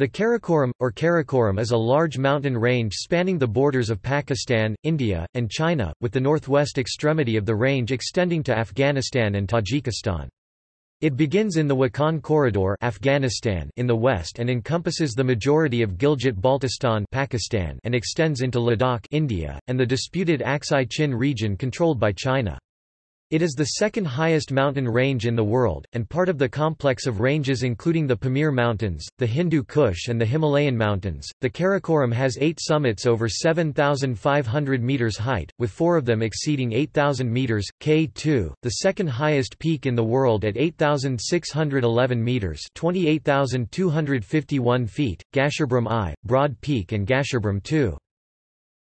The Karakoram, or Karakoram is a large mountain range spanning the borders of Pakistan, India, and China, with the northwest extremity of the range extending to Afghanistan and Tajikistan. It begins in the Wakhan Corridor Afghanistan in the west and encompasses the majority of Gilgit-Baltistan Pakistan and extends into Ladakh India, and the disputed Aksai Chin region controlled by China. It is the second highest mountain range in the world, and part of the complex of ranges including the Pamir Mountains, the Hindu Kush and the Himalayan Mountains. The Karakoram has eight summits over 7,500 metres height, with four of them exceeding 8,000 metres, K2, the second highest peak in the world at 8,611 metres 28,251 feet, Gasherbrum I, Broad Peak and Gasherbrum II.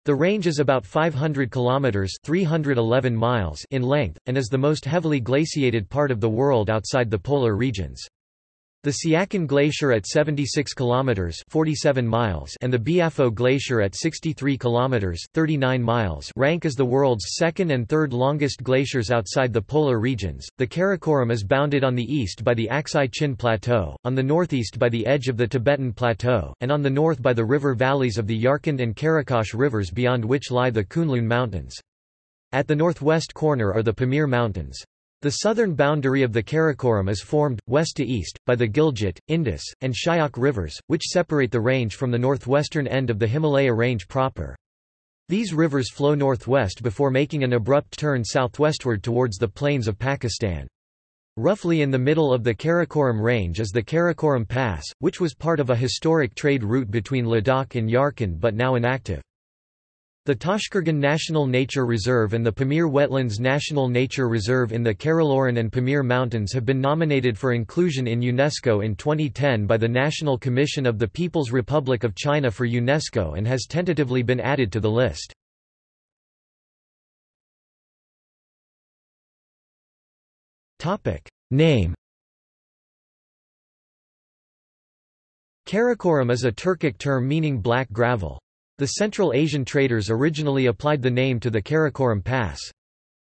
The range is about 500 kilometers (311 miles) in length and is the most heavily glaciated part of the world outside the polar regions. The Siachen Glacier at 76 kilometers (47 miles) and the Biafo Glacier at 63 kilometers (39 miles) rank as the world's second and third longest glaciers outside the polar regions. The Karakoram is bounded on the east by the Aksai Chin Plateau, on the northeast by the edge of the Tibetan Plateau, and on the north by the river valleys of the Yarkand and Karakash rivers beyond which lie the Kunlun Mountains. At the northwest corner are the Pamir Mountains. The southern boundary of the Karakoram is formed, west to east, by the Gilgit, Indus, and Shyok rivers, which separate the range from the northwestern end of the Himalaya range proper. These rivers flow northwest before making an abrupt turn southwestward towards the plains of Pakistan. Roughly in the middle of the Karakoram range is the Karakoram Pass, which was part of a historic trade route between Ladakh and Yarkand but now inactive. The Tashqurgan National Nature Reserve and the Pamir Wetlands National Nature Reserve in the Karakoram and Pamir Mountains have been nominated for inclusion in UNESCO in 2010 by the National Commission of the People's Republic of China for UNESCO and has tentatively been added to the list. Name Karakoram is a Turkic term meaning black gravel. The Central Asian traders originally applied the name to the Karakoram Pass.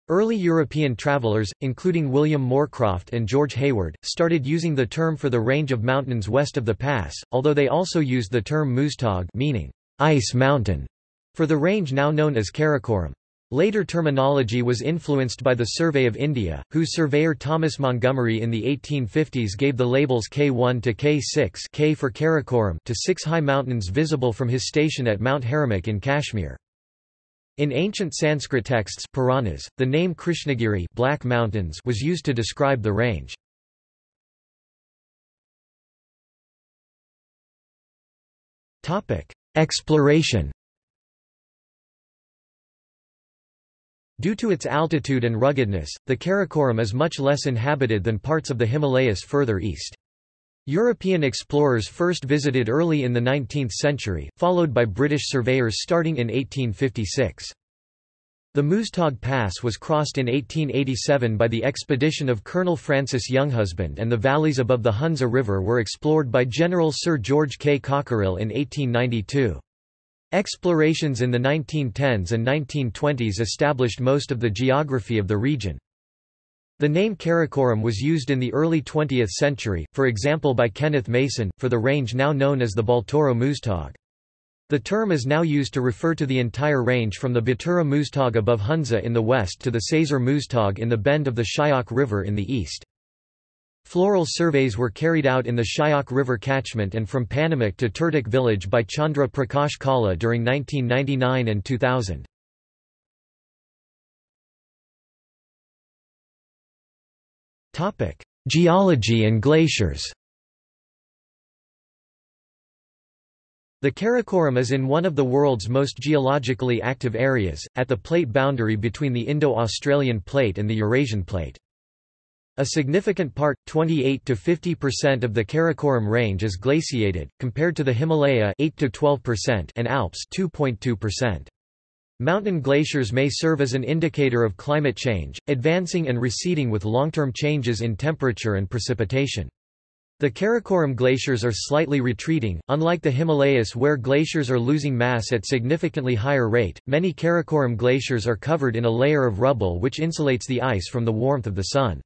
Early European travelers, including William Moorcroft and George Hayward, started using the term for the range of mountains west of the pass, although they also used the term Muztagh meaning ice mountain for the range now known as Karakoram. Later terminology was influenced by the Survey of India, whose surveyor Thomas Montgomery in the 1850s gave the labels K1 to K6 K for Karakoram to six high mountains visible from his station at Mount Haramukh in Kashmir. In ancient Sanskrit texts Puranas, the name Krishnagiri Black Mountains was used to describe the range. Exploration Due to its altitude and ruggedness, the Karakoram is much less inhabited than parts of the Himalayas further east. European explorers first visited early in the 19th century, followed by British surveyors starting in 1856. The Muztagh Pass was crossed in 1887 by the expedition of Colonel Francis Younghusband and the valleys above the Hunza River were explored by General Sir George K. Cockerill in 1892. Explorations in the 1910s and 1920s established most of the geography of the region. The name Karakoram was used in the early 20th century, for example by Kenneth Mason, for the range now known as the Baltoro Muztagh. The term is now used to refer to the entire range from the Batura Muztagh above Hunza in the west to the Saser Muztagh in the bend of the Shyok River in the east. Floral surveys were carried out in the Shyok River catchment and from Panamik to Turtuk village by Chandra Prakash Kala during 1999 and 2000. Geology and glaciers The Karakoram is in one of the world's most geologically active areas, at the plate boundary between the Indo-Australian plate and the Eurasian plate. A significant part, 28 to 50% of the Karakoram range is glaciated, compared to the Himalaya 8 to 12% and Alps 2.2%. Mountain glaciers may serve as an indicator of climate change, advancing and receding with long-term changes in temperature and precipitation. The Karakoram glaciers are slightly retreating, unlike the Himalayas where glaciers are losing mass at significantly higher rate. Many Karakoram glaciers are covered in a layer of rubble which insulates the ice from the warmth of the sun.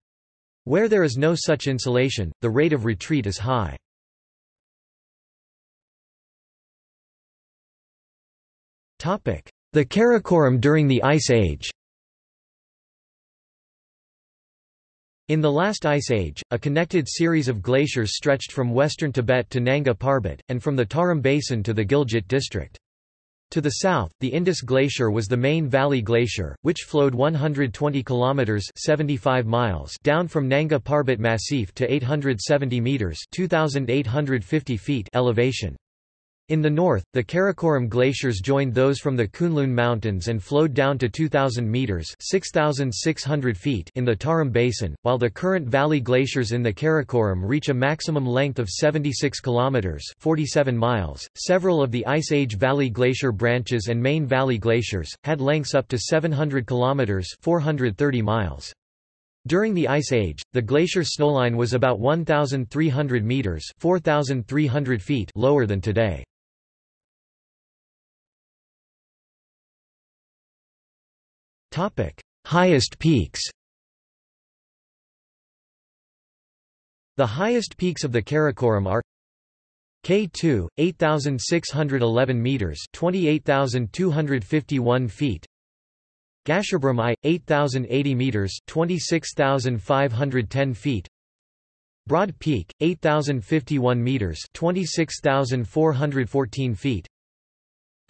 Where there is no such insulation, the rate of retreat is high. The Karakoram during the Ice Age In the last ice age, a connected series of glaciers stretched from western Tibet to Nanga Parbat, and from the Tarim Basin to the Gilgit district. To the south, the Indus Glacier was the main valley glacier, which flowed 120 kilometers (75 miles) down from Nanga Parbat Massif to 870 meters (2850 feet) elevation. In the north, the Karakoram glaciers joined those from the Kunlun Mountains and flowed down to 2,000 metres 6,600 feet in the Tarim Basin, while the current valley glaciers in the Karakoram reach a maximum length of 76 kilometres 47 miles. Several of the Ice Age Valley Glacier branches and main valley glaciers, had lengths up to 700 kilometres 430 miles. During the Ice Age, the glacier snowline was about 1,300 metres 4,300 feet lower than today. Highest peaks The highest peaks of the Karakoram are K2, 8,611 meters (28,251 feet). Gasherbrum I, 8,080 meters (26,510 feet). Broad Peak, 8,051 meters (26,414 feet).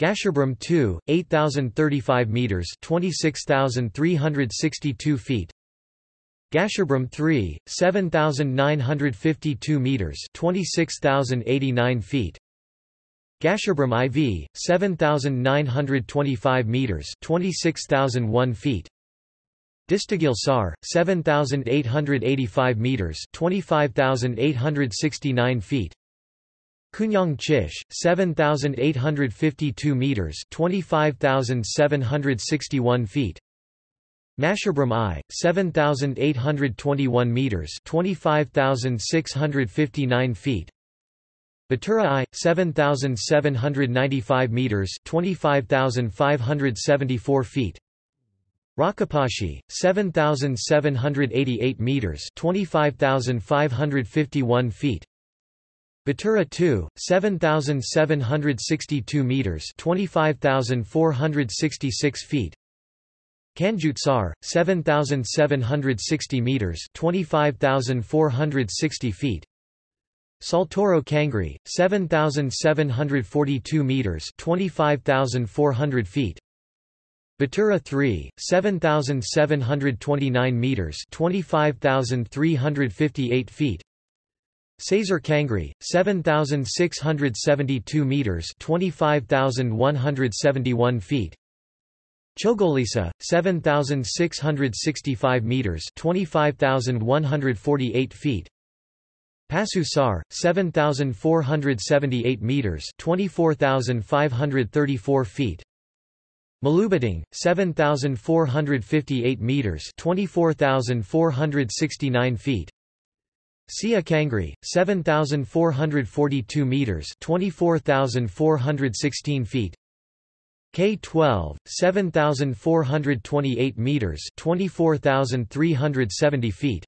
Gasherbrum 2, 8,035 meters (26,362 feet). Gasherbrum 3, 7,952 meters (26,089 feet). Gasherbrum IV, 7,925 meters (26,001 feet). Distaghil Sar, 7,885 meters (25,869 feet). Kunyang Chish, 7,852 meters (25,761 feet). Masherbrum I, 7,821 meters (25,659 feet). Batura I, 7,795 meters (25,574 feet). Rakaposhi, 7,788 meters (25,551 feet). Batura 2, 7,762 meters 25,466 feet. Kanjutsar, 7,760 meters 25,460 feet. Saltoro Kangri, 7,742 meters 25,400 feet. Batura 3, 7,729 meters 25,358 feet Saser Kangri, 7,672 meters (25,171 feet). Chogolisa, 7,665 meters (25,148 feet). Pasu Sar, 7,478 meters (24,534 feet). Malubiting, 7,458 meters (24,469 feet). Sia Kangri, 7,442 meters (24,416 feet). K12, 7,428 meters (24,370 feet).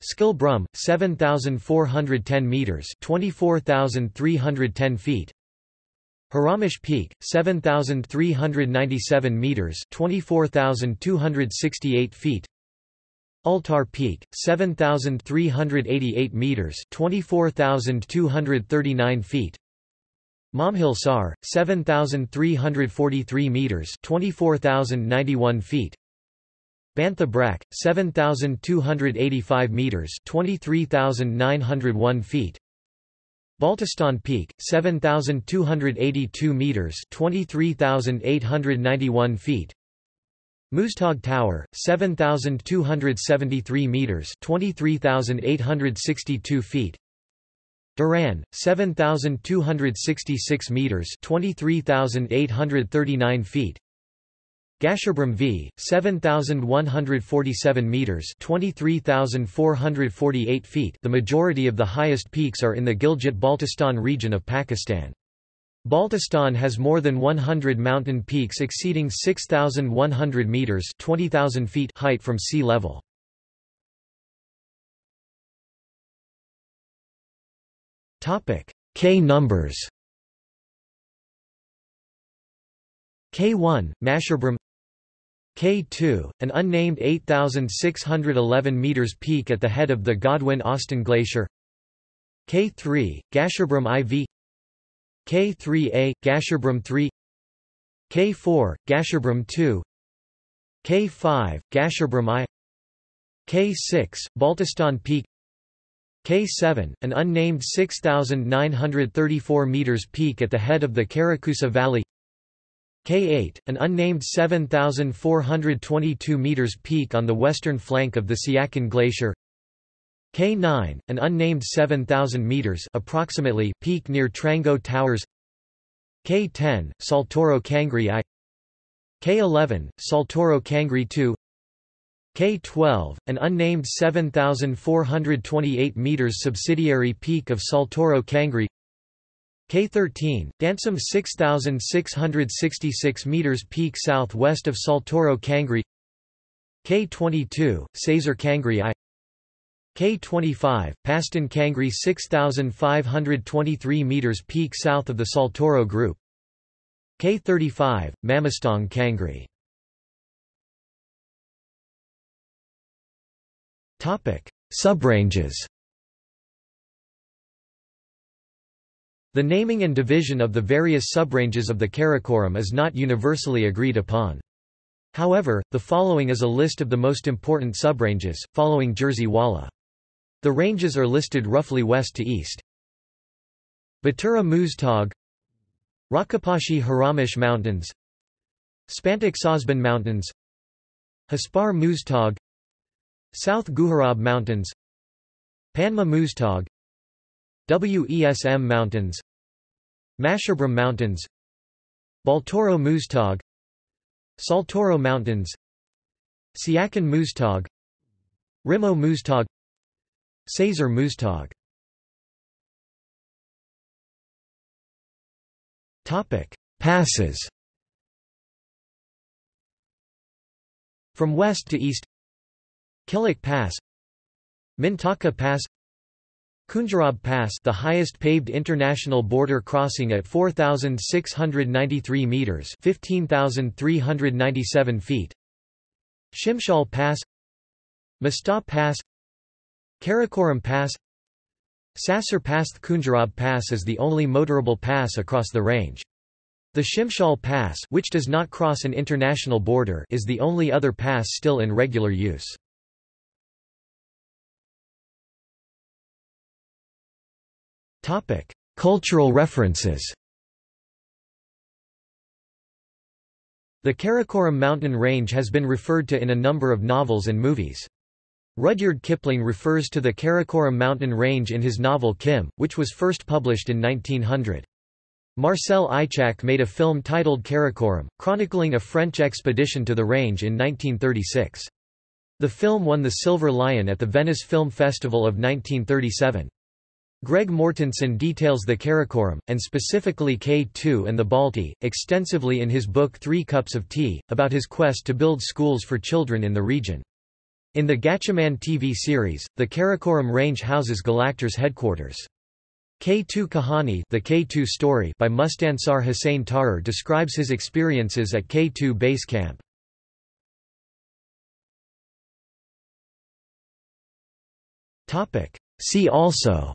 Skil Brum, 7,410 meters (24,310 feet). Haramosh Peak, 7,397 meters (24,268 feet). Altar Peak, 7,388 meters (24,239 feet). Momhil Sar, 7,343 meters (24,091 feet). Bantha Brak, 7,285 meters (23,901 feet). Baltistan Peak, 7,282 meters (23,891 feet). Muztagh Tower, 7,273 meters (23,862 feet). Diran, 7,266 meters (23,839 feet). Gasherbrum V, 7,147 meters (23,448 feet). The majority of the highest peaks are in the Gilgit-Baltistan region of Pakistan. Baltistan has more than 100 mountain peaks exceeding 6,100 metres 20,000 feet height from sea level. K numbers. K1, Masherbrum K2, an unnamed 8,611 meters peak at the head of the Godwin-Austen Glacier. K3, Gasherbrum IV K3A, Gasherbrum 3 K4, Gasherbrum 2 K5, Gasherbrum I K6, Baltistan Peak K7, an unnamed 6,934 meters peak at the head of the Karakusa Valley K8, an unnamed 7,422 meters peak on the western flank of the Siachen Glacier K9, an unnamed 7,000 meters approximately peak near Trango Towers. K10, Saltoro Kangri I. K11, Saltoro Kangri II K12, an unnamed 7,428 meters subsidiary peak of Saltoro Kangri K13, Dansum 6,666 meters peak southwest of Saltoro Kangri K22, Saser Kangri I K25, Paston Kangri 6,523 meters peak south of the Saltoro Group K35, Mamostong Kangri Topic: Subranges The naming and division of the various subranges of the Karakoram is not universally agreed upon. However, the following is a list of the most important subranges, following Jerzy Wala. The ranges are listed roughly west to east. Batura Muztagh Rakaposhi Haramosh Mountains Spantik Sosbun Mountains Hispar Muztagh South Guharab Mountains Panma Muztagh Wesm Mountains Masherbrum Mountains Baltoro Muztagh Saltoro Mountains Siachen Muztagh Rimo Muztagh Saser Muztagh Passes. From west to east. Kilik Pass. Mintaka Pass. Khunjerab Pass the highest paved international border crossing at 4,693 metres 15,397 feet. Shimshal Pass. Masta Pass Karakoram Pass Saser Pass Khunjerab Pass is the only motorable pass across the range. The Shimshal Pass which does not cross an international border is the only other pass still in regular use. Cultural references. The Karakoram mountain range has been referred to in a number of novels and movies. Rudyard Kipling refers to the Karakoram mountain range in his novel Kim, which was first published in 1900. Marcel Ichac made a film titled Karakoram, chronicling a French expedition to the range in 1936. The film won the Silver Lion at the Venice Film Festival of 1937. Greg Mortenson details the Karakoram, and specifically K2 and the Balti, extensively in his book Three Cups of Tea, about his quest to build schools for children in the region. In the Gatchaman TV series, the Karakoram range houses Galactor's headquarters. K2 Kahani the K2 story by Mustansar Hussain Tarar describes his experiences at K2 base camp. See also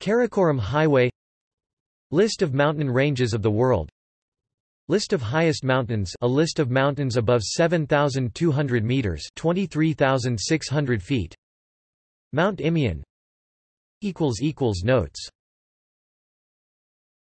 Karakoram Highway List of mountain ranges of the world List of highest mountains a list of mountains above 7,200 metres 23,600 feet. Mount Imeon Notes